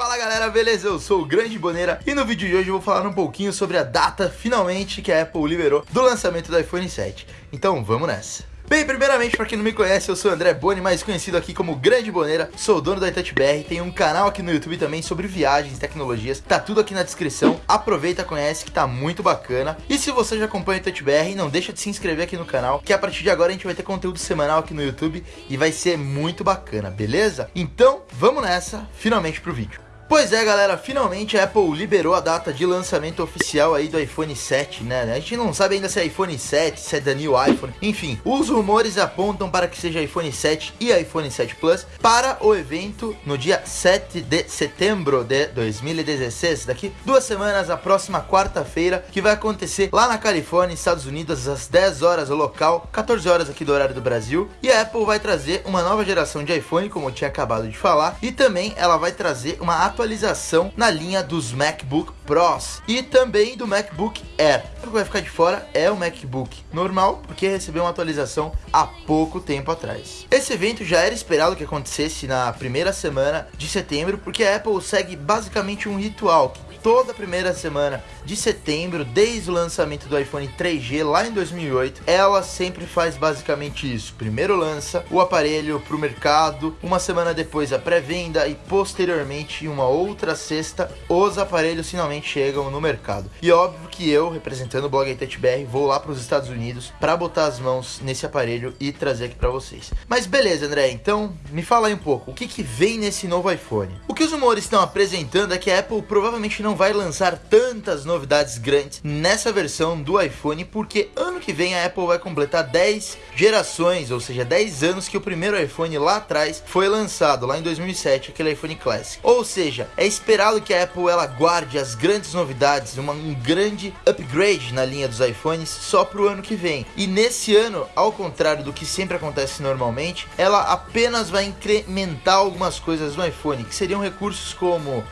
Fala galera, beleza? Eu sou o Grande Boneira e no vídeo de hoje eu vou falar um pouquinho sobre a data finalmente que a Apple liberou do lançamento do iPhone 7. Então vamos nessa. Bem, primeiramente, para quem não me conhece, eu sou André Boni, mais conhecido aqui como Grande Boneira, sou dono da iTouchBR, tenho um canal aqui no YouTube também sobre viagens tecnologias, tá tudo aqui na descrição, aproveita, conhece que tá muito bacana. E se você já acompanha o iTouchBR, não deixa de se inscrever aqui no canal, que a partir de agora a gente vai ter conteúdo semanal aqui no YouTube e vai ser muito bacana, beleza? Então, vamos nessa, finalmente pro vídeo. Pois é, galera, finalmente a Apple liberou a data de lançamento oficial aí do iPhone 7, né? A gente não sabe ainda se é iPhone 7, se é da new iPhone, enfim. Os rumores apontam para que seja iPhone 7 e iPhone 7 Plus para o evento no dia 7 de setembro de 2016, daqui duas semanas, a próxima quarta-feira, que vai acontecer lá na Califórnia, Estados Unidos, às 10 horas local, 14 horas aqui do horário do Brasil. E a Apple vai trazer uma nova geração de iPhone, como eu tinha acabado de falar, e também ela vai trazer uma atualização atualização na linha dos MacBook Pros e também do MacBook Air. O que vai ficar de fora é o MacBook normal, porque recebeu uma atualização há pouco tempo atrás. Esse evento já era esperado que acontecesse na primeira semana de setembro, porque a Apple segue basicamente um ritual que toda a primeira semana de setembro, desde o lançamento do iPhone 3G lá em 2008, ela sempre faz basicamente isso. Primeiro lança o aparelho para o mercado, uma semana depois a pré-venda e posteriormente, em uma outra sexta, os aparelhos finalmente chegam no mercado. E óbvio que eu, representando o blog BR, vou lá para os Estados Unidos para botar as mãos nesse aparelho e trazer aqui para vocês. Mas beleza, André, então me fala aí um pouco, o que, que vem nesse novo iPhone? O que os rumores estão apresentando é que a Apple provavelmente não vai lançar tantas novidades grandes nessa versão do iPhone, porque ano que vem a Apple vai completar 10 gerações, ou seja, 10 anos que o primeiro iPhone lá atrás foi lançado, lá em 2007, aquele iPhone Classic. Ou seja, é esperado que a Apple ela guarde as grandes novidades, uma, um grande upgrade na linha dos iPhones só para o ano que vem. E nesse ano, ao contrário do que sempre acontece normalmente, ela apenas vai incrementar algumas coisas no iPhone, que seriam recursos como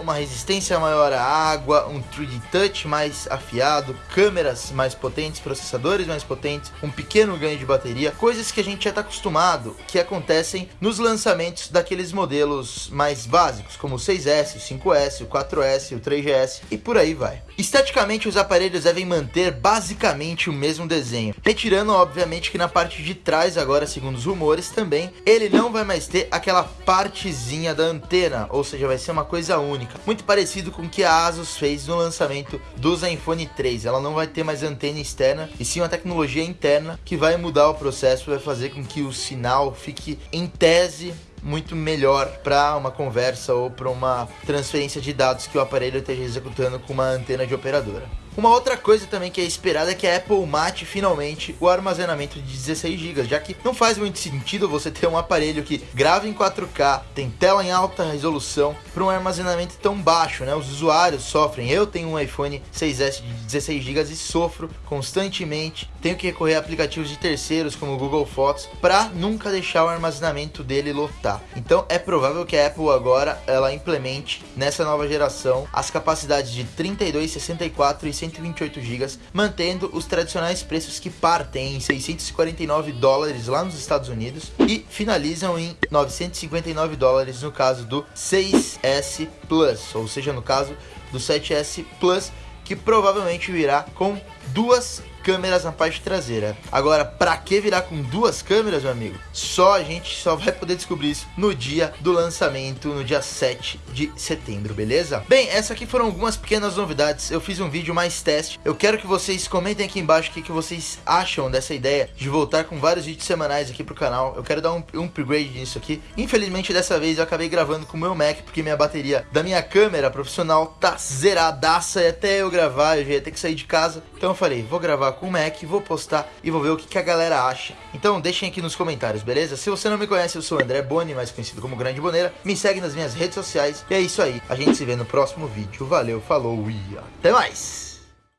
uma resistência maior à água, um 3D Touch mais afiado, câmeras mais potentes, processadores mais potentes, um pequeno ganho de bateria, coisas que a gente já está acostumado, que acontecem nos lançamentos daqueles modelos mais básicos, como o 6S, o 5S, o 4S, o 3GS e por aí vai. Esteticamente, os aparelhos devem manter basicamente o mesmo desenho, retirando obviamente que na parte de trás agora, segundo os rumores, também ele não vai mais ter aquela partezinha da antena, ou seja, vai ser uma coisa única, muito parecido com o que a Asus fez no lançamento do Zenfone 3. Ela não vai ter mais antena externa, e sim uma tecnologia interna que vai mudar o processo, vai fazer com que o sinal fique em tese muito melhor para uma conversa ou para uma transferência de dados que o aparelho esteja executando com uma antena de operadora. Uma outra coisa também que é esperada é que a Apple mate finalmente o armazenamento de 16 GB, já que não faz muito sentido você ter um aparelho que grava em 4K, tem tela em alta resolução, para um armazenamento tão baixo, né? Os usuários sofrem. Eu tenho um iPhone 6S de 16 GB e sofro constantemente. Tenho que recorrer a aplicativos de terceiros como o Google Fotos para nunca deixar o armazenamento dele lotar. Então é provável que a Apple agora ela implemente nessa nova geração as capacidades de 32, 64 e 128 GB, mantendo os tradicionais preços que partem em 649 dólares lá nos Estados Unidos e finalizam em 959 dólares no caso do 6S Plus, ou seja, no caso do 7S Plus, que provavelmente virá com duas câmeras na parte traseira. Agora, para que virar com duas câmeras, meu amigo? Só a gente só vai poder descobrir isso no dia do lançamento, no dia 7 de setembro, beleza? Bem, essas aqui foram algumas pequenas novidades. Eu fiz um vídeo mais teste. Eu quero que vocês comentem aqui embaixo o que, que vocês acham dessa ideia de voltar com vários vídeos semanais aqui pro canal. Eu quero dar um, um upgrade nisso aqui. Infelizmente, dessa vez eu acabei gravando com o meu Mac, porque minha bateria da minha câmera profissional tá zeradaça e até eu gravar eu já ia ter que sair de casa. Então eu falei, vou gravar com o Mac, vou postar e vou ver o que, que a galera acha. Então deixem aqui nos comentários, beleza? Se você não me conhece, eu sou o André Boni, mais conhecido como Grande Boneira. Me segue nas minhas redes sociais. E é isso aí. A gente se vê no próximo vídeo. Valeu, falou e até mais!